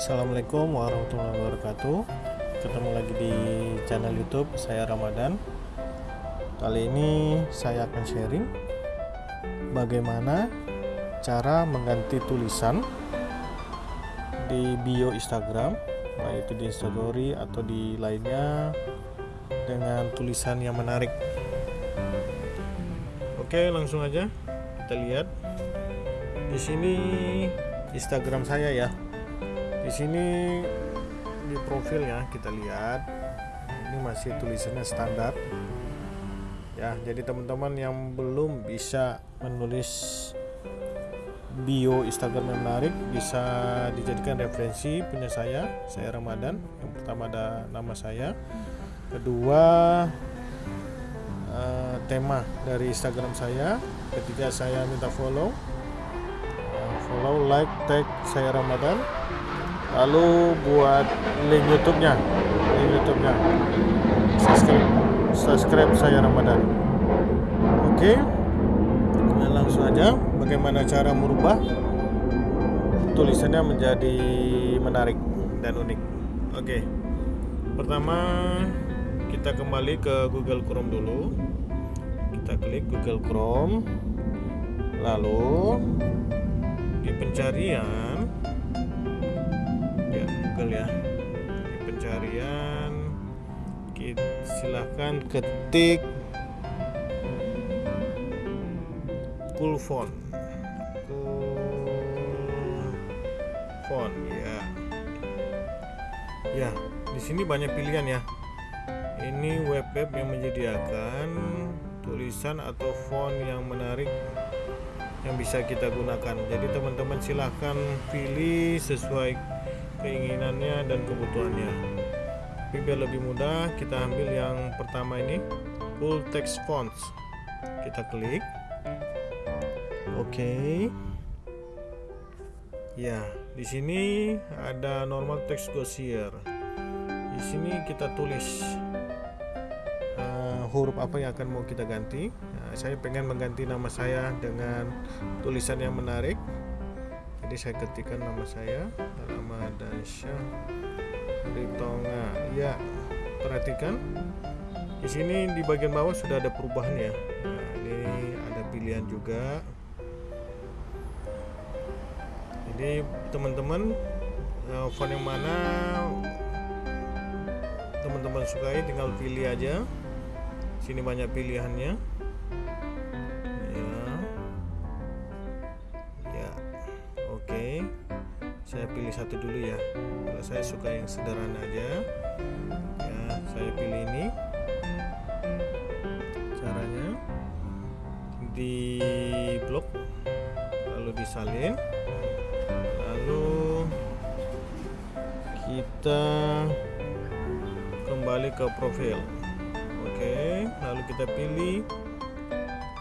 Assalamualaikum warahmatullahi wabarakatuh. Ketemu lagi di channel youtube saya Ramadan. Kali ini saya akan sharing Bagaimana cara mengganti tulisan Di bio Instagram Baik itu di instastory atau di lainnya Dengan tulisan yang menarik. Oke langsung aja kita lihat. Di sini Instagram saya ya di sini di profilnya kita lihat. Ini masih tulisannya standar. Ya jadi teman-teman yang belum bisa menulis bio Instagram yang menarik bisa dijadikan referensi punya saya saya Ramadan. Yang pertama ada nama saya. Kedua uh, tema dari Instagram saya. Ketiga saya minta follow. Uh, follow like tag saya Ramadan lalu buat link YouTube-nya. Link YouTube-nya. Subscribe subscribe saya Ramadan. Oke. Okay. nah, langsung aja bagaimana cara merubah tulisannya menjadi menarik dan unik. Oke. Okay. pertama kita kembali ke Google Chrome dulu. Kita klik Google Chrome. Lalu di pencarian Google ya. Di pencarian. Kita silahkan ketik cool font. Ya. Ya di sini banyak pilihan ya. Ini web web yang menyediakan tulisan atau font yang menarik yang bisa kita gunakan. Jadi teman-teman silahkan pilih sesuai keinginannya dan kebutuhannya. Tapi biar lebih mudah kita ambil yang pertama ini full text fonts. Kita klik. Oke. Okay. ya di sini ada normal text Gaussier di sini kita tulis uh, huruf apa yang akan mau kita ganti. Nah, saya pengen mengganti nama saya dengan tulisan yang menarik jadi saya ketikkan nama saya Ramadan Syah Ritonga. Ya perhatikan. Di sini di bagian bawah sudah ada perubahan ya. Nah, ini ada pilihan juga. Jadi teman-teman font yang mana teman-teman sukai tinggal pilih aja. Sini banyak pilihannya saya pilih satu dulu ya. Kalau saya suka yang sederhana aja ya saya pilih ini. Caranya di blok lalu disalin. Lalu kita kembali ke profil. Oke lalu kita pilih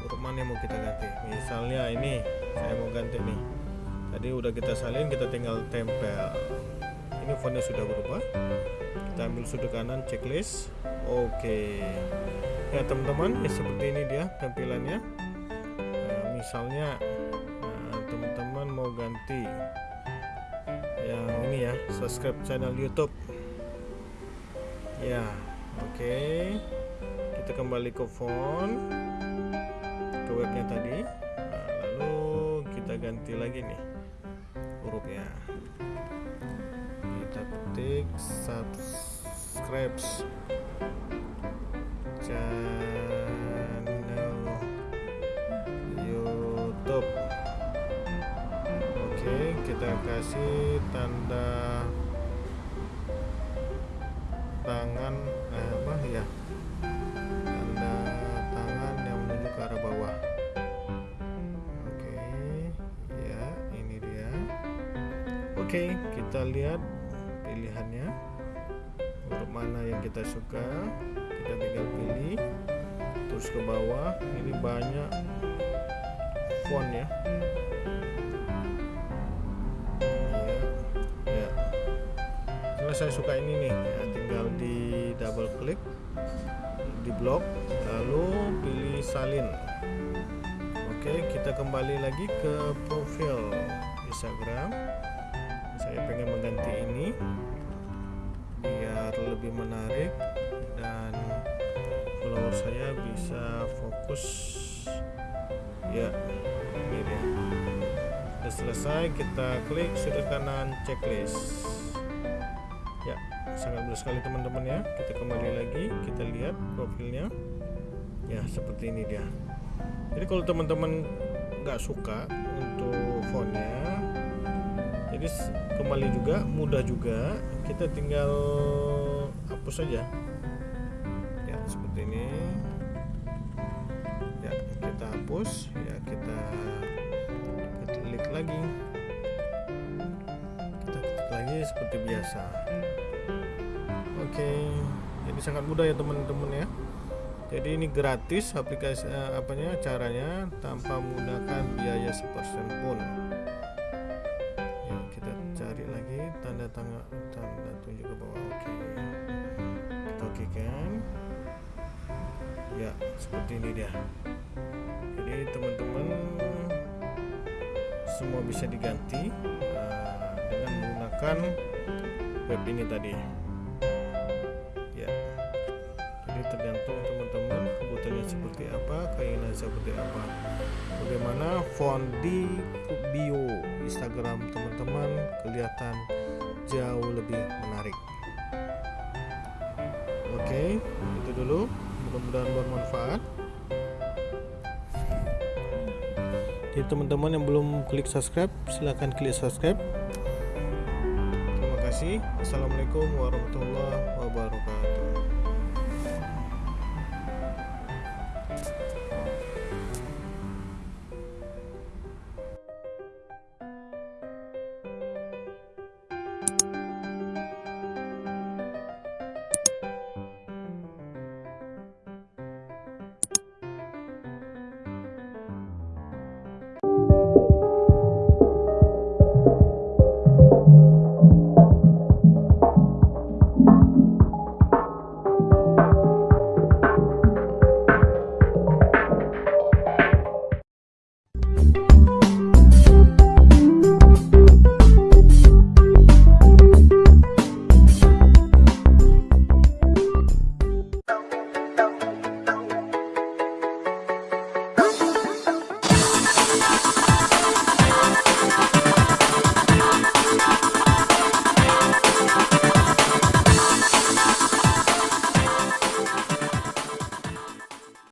huruf mana yang mau kita ganti. Misalnya ini saya mau ganti nih tadi udah kita salin kita tinggal tempel. Ini fontnya sudah berubah. Kita ambil sudut kanan checklist. Oke. Ya teman-teman ya seperti ini dia tampilannya. Nah, misalnya nah, teman-teman nah, mau ganti yang ini ya subscribe channel YouTube. Ya oke. Kita kembali ke font ke webnya tadi. Nah, lalu kita ganti lagi nih hurufnya kita ketik subscribe channel YouTube. Oke kita kasih tanda tangan eh, apa ya Oke, kita lihat pilihannya. Huruf mana yang kita suka, kita tinggal pilih. Terus ke bawah, ini banyak font ya. Ya, ya. Saya suka ini nih, ya, tinggal di double klik di blok, lalu pilih salin. Oke, kita kembali lagi ke profil Instagram mengganti ini biar lebih menarik dan follower saya bisa fokus. Ya ini dia. Sudah selesai kita klik sudut kanan checklist. Ya sangat mudah sekali teman-teman ya. Kita kembali lagi kita lihat profilnya. Ya seperti ini dia. Jadi kalau teman-teman nggak suka untuk fontnya jadi kembali juga mudah juga. Kita tinggal hapus saja. Ya seperti ini. Ya kita hapus. Ya kita klik lagi. Kita klik lagi seperti biasa. Oke jadi sangat mudah ya teman-teman ya. Jadi ini gratis aplikasi eh, apanya caranya tanpa menggunakan biaya sepersen pun tanda tanda tunjuk ke bawah oke. Kita oke kan? Ya seperti ini dia. Jadi teman-teman semua bisa diganti uh, dengan menggunakan web ini tadi. Jadi tergantung teman-teman kebutuhannya seperti apa keinginan seperti apa. Bagaimana font di bio Instagram teman-teman kelihatan jauh lebih menarik. Oke itu dulu. Mudah-mudahan bermanfaat. Jadi teman-teman yang belum klik subscribe silahkan klik subscribe. Terima kasih. Assalamualaikum warahmatullahi wabarakatuh